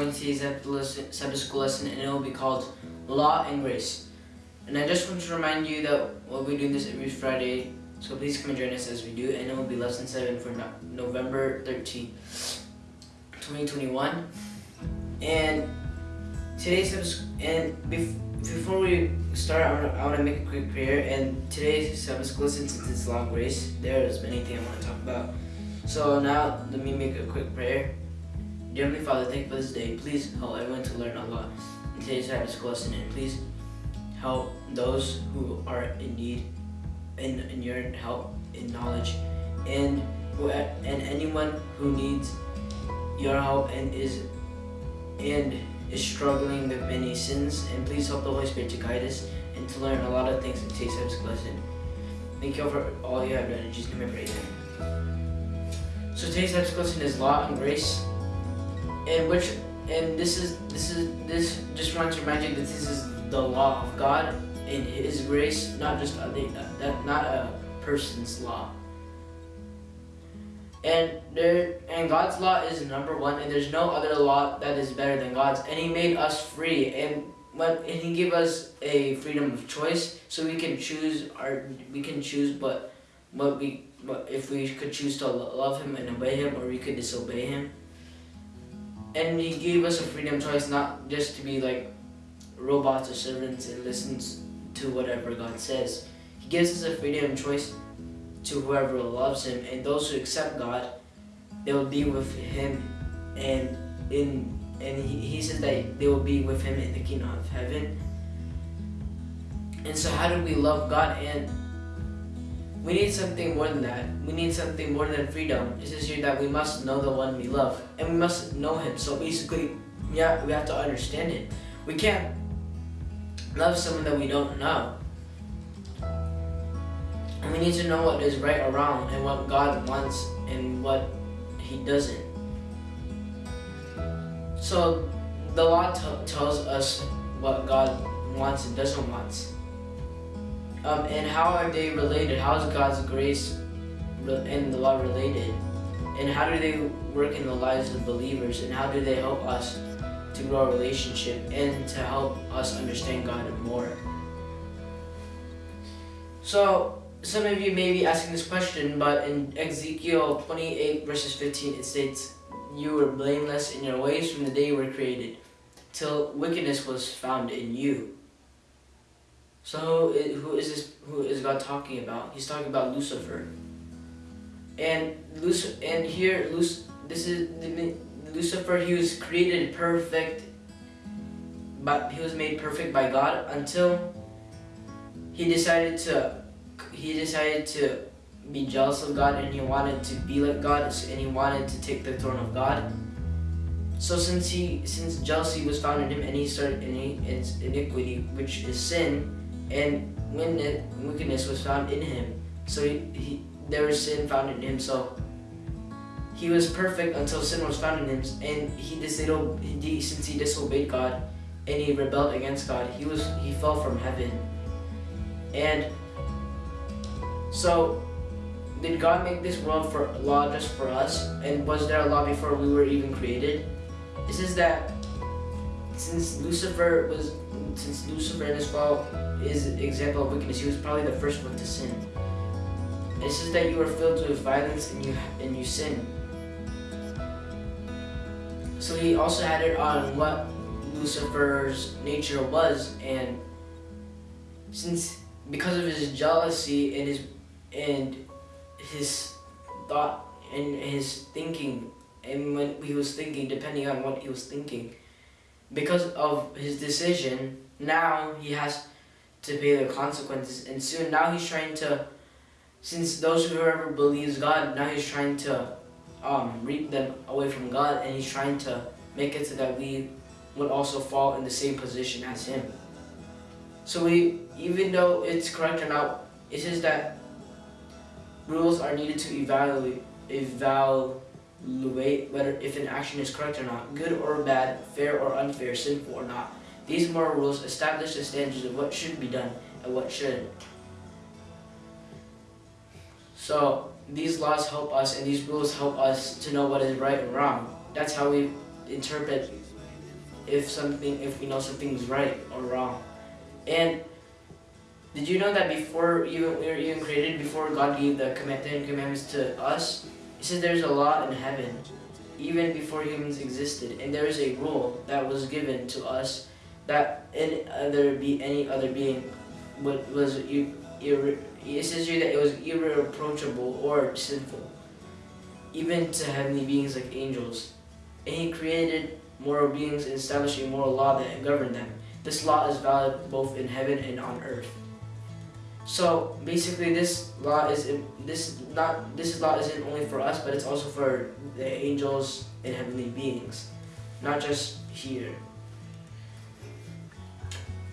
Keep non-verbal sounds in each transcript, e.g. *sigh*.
To today's Sabbath school lesson, and it will be called Law and Grace. And I just want to remind you that we'll be doing this every Friday, so please come and join us as we do. And it will be lesson 7 for no November 13, 2021. And today's Sabbath, and bef before we start, I want, to, make a quick prayer. And today's Sabbath school, since it's Law and Grace, there's many things I want to talk about. So now, let me make a quick prayer. Dear Heavenly Father, thank you for this day. Please help everyone to learn a lot. In today's Sabbath lesson, and please help those who are in need in, in your help in knowledge and and anyone who needs your help and is and is struggling with many sins. And please help the Holy Spirit to guide us and to learn a lot of things in today's Sabbath lesson. Thank you for all you have done. In Jesus' name I pray. So today's Sabbath lesson is law and grace and which and this is this is this just want to remind you that this is the law of God in His grace, not just a, uh, that not a person's law. And there and God's law is number one, and there's no other law that is better than God's. And He made us free, and when and He gave us a freedom of choice, so we can choose our we can choose, but what we but if we could choose to love Him and obey Him, or we could disobey Him and he gave us a freedom choice not just to be like robots or servants and listens to whatever God says. He gives us a freedom choice to whoever loves him and those who accept God, they will be with him and in and he, he says that they will be with him in the kingdom of heaven. And so how do we love God and we need something more than that. We need something more than freedom. It's says here that we must know the one we love. And we must know him. So basically, yeah, we have to understand it. We can't love someone that we don't know. And we need to know what is right or wrong and what God wants and what he doesn't. So the law tells us what God wants and doesn't want. Um, and how are they related? How is God's grace and the law related? And how do they work in the lives of believers? And how do they help us to grow a relationship and to help us understand God more? So, some of you may be asking this question, but in Ezekiel 28 verses 15, it states, You were blameless in your ways from the day you were created, till wickedness was found in you. So who is this? Who is God talking about? He's talking about Lucifer. And Lucifer, and here, Luc this is Lucifer. He was created perfect, but he was made perfect by God until he decided to. He decided to be jealous of God, and he wanted to be like God, and he wanted to take the throne of God. So since he, since jealousy was found in him, and he started in iniquity, which is sin, and when wickedness was found in him, so he, he, there was sin found in him. So he was perfect until sin was found in him, and he disobeyed. Since he disobeyed God and he rebelled against God, he was he fell from heaven. And so, did God make this world for law just for us? And was there a law before we were even created? It says that since Lucifer was since Lucifer and his fall is an example of wickedness, he was probably the first one to sin. It says that you are filled with violence and you and you sin. So he also had it on what Lucifer's nature was, and since because of his jealousy and his and his thought and his thinking, and when he was thinking, depending on what he was thinking, because of his decision, now he has to pay the consequences. And soon, now he's trying to, since those who ever believes God, now he's trying to um, reap them away from God, and he's trying to make it so that we would also fall in the same position as him. So we, even though it's correct or not, it says that rules are needed to evaluate, evaluate whether if an action is correct or not, good or bad, fair or unfair, sinful or not. These moral rules establish the standards of what should be done and what shouldn't. So these laws help us and these rules help us to know what is right and wrong. That's how we, interpret if something if we know something's right or wrong. And did you know that before even we were even created, before God gave the Ten Commandments to us, He said there's a law in heaven, even before humans existed, and there is a rule that was given to us that any other be any other being what was ir, it says here that it was irreproachable or sinful, even to heavenly beings like angels. And He created moral beings and established a moral law that governed them. This law is valid both in heaven and on earth. So basically, this law is this not this law isn't only for us, but it's also for the angels and heavenly beings, not just here.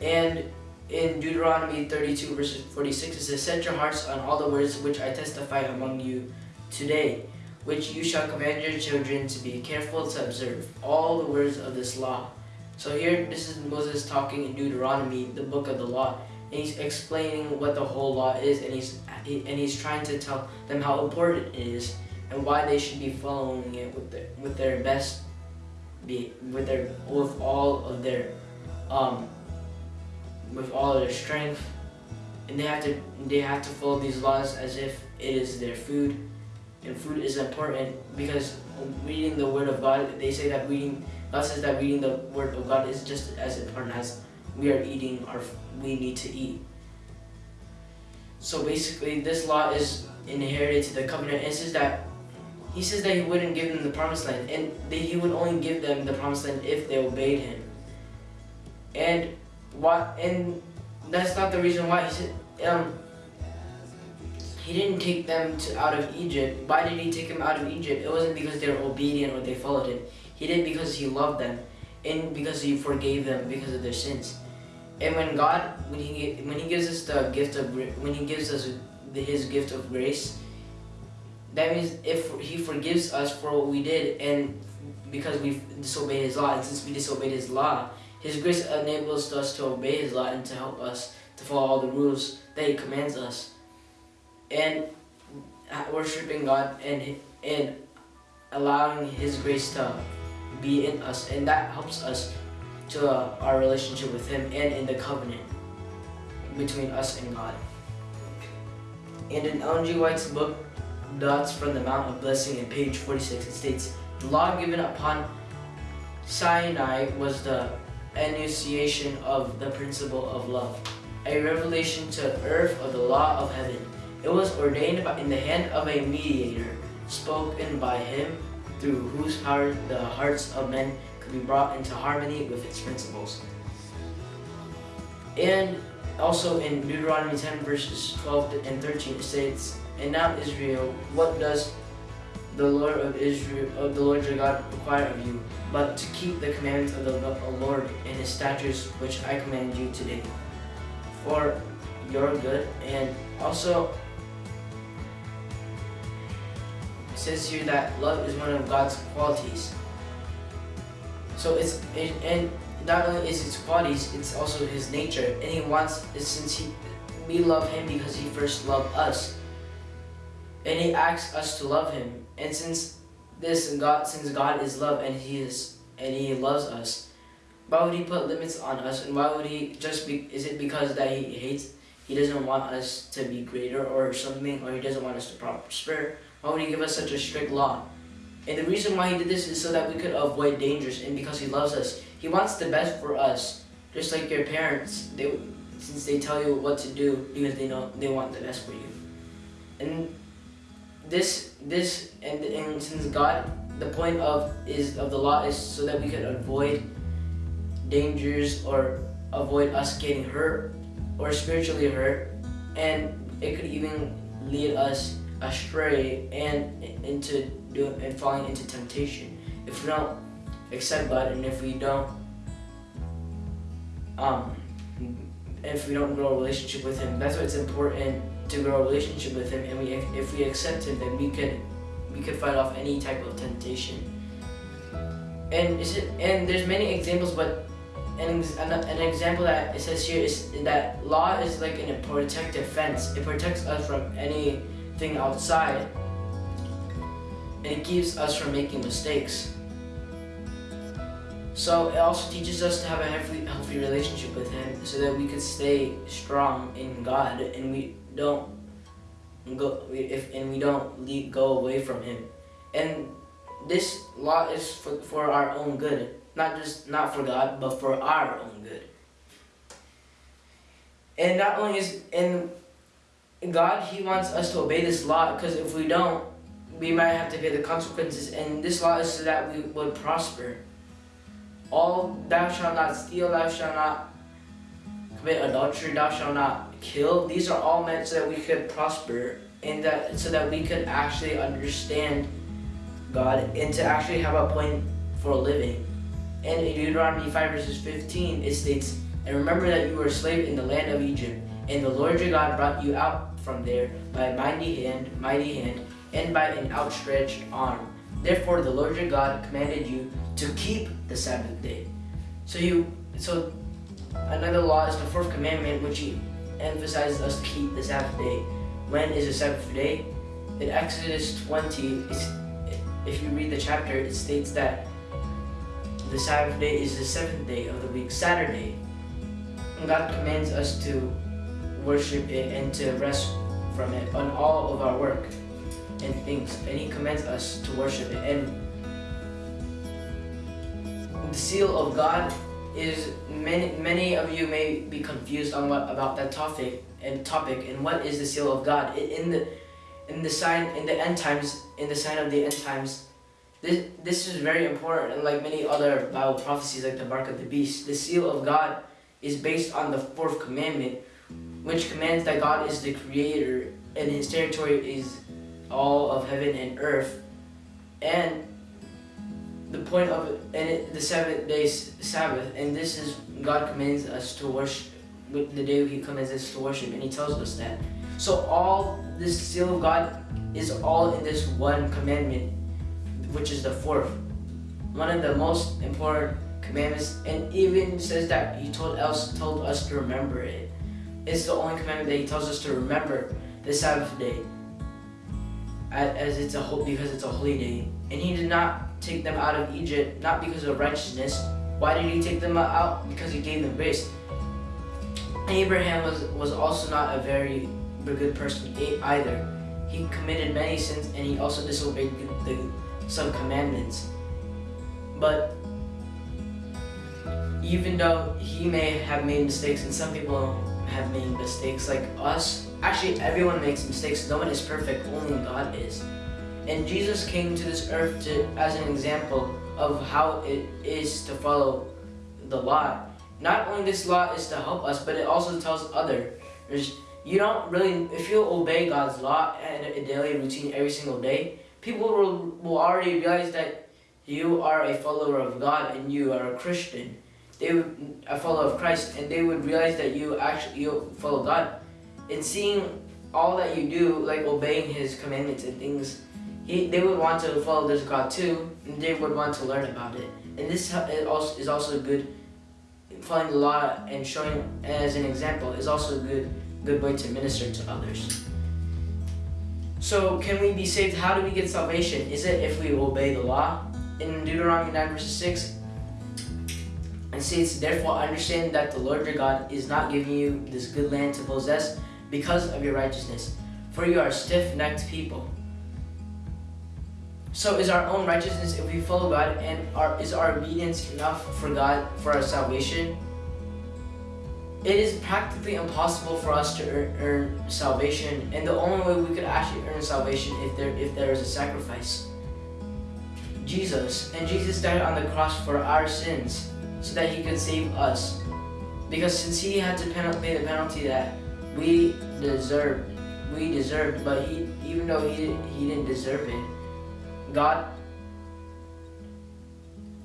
And in Deuteronomy 32 verses 46 it says, Set your hearts on all the words which I testify among you today, which you shall command your children to be careful to observe all the words of this law. So here, this is Moses talking in Deuteronomy, the book of the law, and he's explaining what the whole law is, and he's and he's trying to tell them how important it is and why they should be following it with their with their best, be with their with all of their, um, with all of their strength, and they have to they have to follow these laws as if it is their food and food is important because reading the Word of God, they say that reading, God says that reading the Word of God is just as important as we are eating our, we need to eat. So basically, this law is inherited to the covenant. It says that he says that he wouldn't give them the promised land, and that he would only give them the promised land if they obeyed him. And what? And that's not the reason why he said. Um, he didn't take them to, out of Egypt. Why did he take them out of Egypt? It wasn't because they were obedient or they followed him. He did because he loved them and because he forgave them because of their sins. And when God, when he when he gives us the gift of when he gives us his gift of grace, that means if he forgives us for what we did and because we disobeyed his law, and since we disobeyed his law, his grace enables us to obey his law and to help us to follow all the rules that he commands us and worshiping God and and allowing His grace to be in us, and that helps us to uh, our relationship with Him and in the covenant between us and God. And in Ellen G. White's book, Thoughts from the Mount of Blessing, in page 46, it states, The law given upon Sinai was the enunciation of the principle of love, a revelation to earth of the law of heaven. It was ordained in the hand of a mediator, spoken by him, through whose heart the hearts of men could be brought into harmony with its principles. And also in Deuteronomy 10 verses 12 and 13 it states, And now Israel, what does the Lord of Israel, of the Lord your God require of you, but to keep the commandments of the Lord and his statutes which I command you today, for your good, and also it says here that love is one of God's qualities. So it's and not only is its qualities, it's also His nature, and He wants since He we love Him because He first loved us, and He asks us to love Him. And since this God, since God is love, and He is and He loves us, why would He put limits on us? And why would He just be? Is it because that He hates? He doesn't want us to be greater or something, or He doesn't want us to prosper why would he give us such a strict law? And the reason why he did this is so that we could avoid dangers and because he loves us. He wants the best for us. Just like your parents, they since they tell you what to do because they know they want the best for you. And this this and, and since God the point of is of the law is so that we could avoid dangers or avoid us getting hurt or spiritually hurt and it could even lead us astray and into doing and falling into temptation. If we don't accept God and if we don't um if we don't grow a relationship with him, that's why it's important to grow a relationship with him and we if we accept him then we could we could fight off any type of temptation. And is it and there's many examples but an, an, example that it says here is that law is like a protective fence. It protects us from any thing outside and it keeps us from making mistakes. So it also teaches us to have a healthy, healthy relationship with Him, so that we could stay strong in God, and we don't go if and we don't leave, go away from Him. And this law is for, for our own good, not just not for God, but for our own good. And not only is in God, He wants us to obey this law because if we don't, we might have to pay the consequences. And this law is so that we would prosper. All thou shalt not steal, thou shalt not commit adultery, thou shalt not kill. These are all meant so that we could prosper and that so that we could actually understand God and to actually have a point for a living. And in Deuteronomy 5 verses 15, it states, And remember that you were a slave in the land of Egypt, and the Lord your God brought you out from there by a mighty hand, mighty hand, and by an outstretched arm. Therefore the Lord your God commanded you to keep the Sabbath day. So you so another law is the fourth commandment which he emphasizes us to keep the Sabbath day. When is the Sabbath day? In Exodus 20, if you read the chapter, it states that the Sabbath day is the seventh day of the week, Saturday. And God commands us to worship it and to rest from it on all of our work and things. And He commands us to worship it. And the seal of God is many many of you may be confused on what about that topic and topic and what is the seal of God? In the in the sign in the end times in the sign of the end times this this is very important and like many other Bible prophecies like the mark of the beast the seal of God is based on the fourth commandment which commands that God is the creator and his territory is all of heaven and earth and the point of it, and it, the seventh day Sabbath, and this is God commands us to worship. The day He commands us to worship, and He tells us that. So all this seal of God is all in this one commandment, which is the fourth, one of the most important commandments, and even says that He told us told us to remember it. It's the only commandment that He tells us to remember the Sabbath day, as it's a because it's a holy day, and He did not take them out of Egypt not because of righteousness. Why did he take them out? Because he gave them grace. Abraham was, was also not a very good person either. He committed many sins and he also disobeyed the, some commandments. But even though he may have made mistakes and some people have made mistakes like us, actually everyone makes mistakes. No one is perfect, only God is. And Jesus came to this earth to, as an example of how it is to follow the law. Not only this law is to help us, but it also tells others. You don't really, if you obey God's law and a daily routine every single day, people will, will already realize that you are a follower of God and you are a Christian. They would, a follower of Christ, and they would realize that you actually you follow God. And seeing all that you do, like obeying His commandments and things he, they would want to follow this God too, and they would want to learn about it. And this is also good, following the law and showing as an example is also a good, good way to minister to others. So can we be saved? How do we get salvation? Is it if we obey the law? In Deuteronomy 9 verses 6, it says, Therefore understand that the Lord your God is not giving you this good land to possess because of your righteousness, for you are stiff-necked people. So is our own righteousness if we follow God and our, is our obedience enough for God for our salvation? It is practically impossible for us to earn, earn salvation and the only way we could actually earn salvation if there if there is a sacrifice. Jesus and Jesus died on the cross for our sins so that he could save us. Because since he had to pay the penalty that we deserved, we deserved, but he even though he he didn't deserve it, God,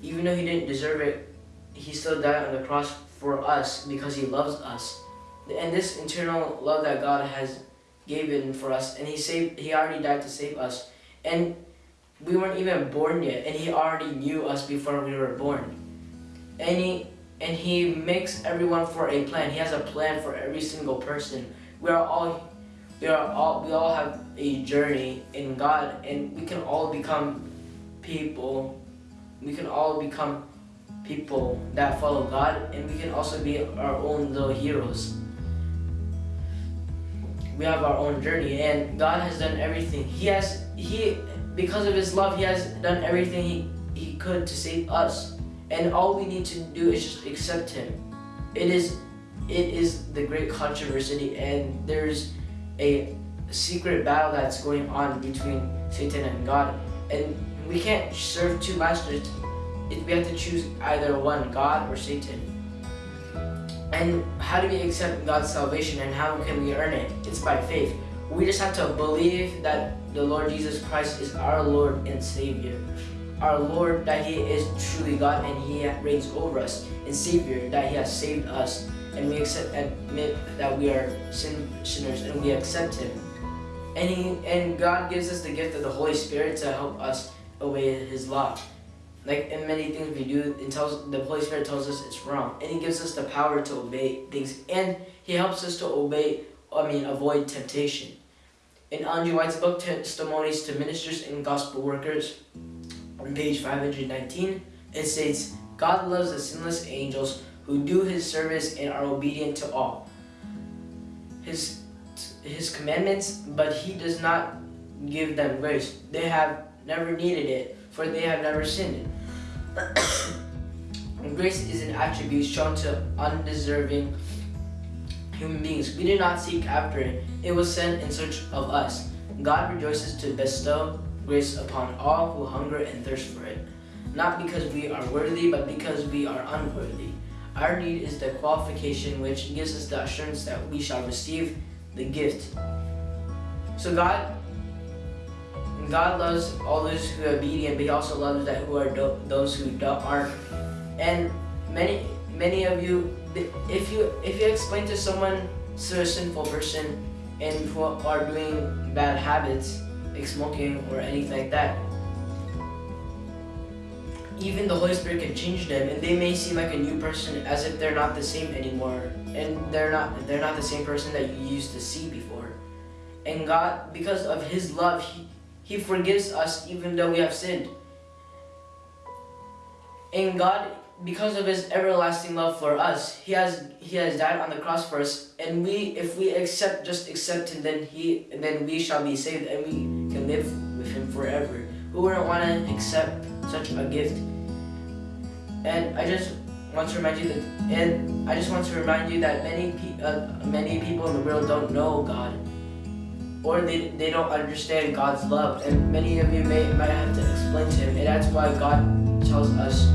even though he didn't deserve it, he still died on the cross for us because he loves us. And this internal love that God has given for us, and he saved, he already died to save us. And we weren't even born yet, and he already knew us before we were born. And he, and he makes everyone for a plan. He has a plan for every single person. We are all we are all we all have a journey in God and we can all become people we can all become people that follow God, and we can also be our own little heroes. We have our own journey, and God has done everything. He has He because of His love, He has done everything He He could to save us, and all we need to do is just accept Him. It is it is the great controversy, and there's a secret battle that's going on between Satan and God, and we can't serve two masters. If we have to choose either one, God or Satan. And how do we accept God's salvation and how can we earn it? It's by faith. We just have to believe that the Lord Jesus Christ is our Lord and Savior. Our Lord, that He is truly God and He reigns over us. And Savior, that He has saved us. And we accept, admit that we are sin, sinners and we accept Him. And, he, and God gives us the gift of the Holy Spirit to help us obey His law. Like in many things we do, it tells the Holy Spirit tells us it's wrong, and He gives us the power to obey things, and He helps us to obey. I mean, avoid temptation. In Andrew White's book, Testimonies to Ministers and Gospel Workers, on page 519, it states, God loves the sinless angels who do His service and are obedient to all. His his commandments, but he does not give them grace. They have never needed it, for they have never sinned. *coughs* grace is an attribute shown to undeserving human beings. We do not seek after it. It was sent in search of us. God rejoices to bestow grace upon all who hunger and thirst for it. Not because we are worthy, but because we are unworthy. Our need is the qualification which gives us the assurance that we shall receive the gift. So God, God loves all those who are obedient, but He also loves that who are those who aren't. And many, many of you, if you if you explain to someone to a sinful person and who are doing bad habits, like smoking or anything like that, even the Holy Spirit can change them and they may seem like a new person as if they're not the same anymore and they're not they're not the same person that you used to see before. And God because of his love he, he forgives us even though we have sinned. And God because of his everlasting love for us, he has he has died on the cross for us and we if we accept just accept him then he then we shall be saved and we can live with him forever. Who wouldn't want to accept such a gift? And I just want to remind you that, and I just want to remind you that many pe uh, many people in the world don't know God, or they they don't understand God's love, and many of you may might have to explain to Him, and that's why God tells us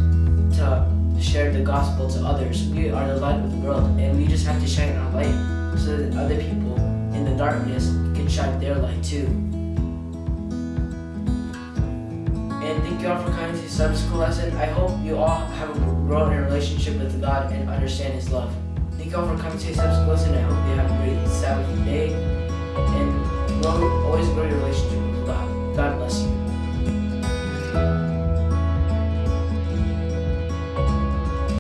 to share the gospel to others. We are the light of the world, and we just have to shine our light so that other people in the darkness can shine their light too. Thank you all for coming to the Sabbath School lesson. I hope you all have grown in relationship with God and understand His love. Thank you all for coming to the Sabbath School lesson. I hope you have a great Sabbath day. And grow, always grow your relationship with God. God bless you.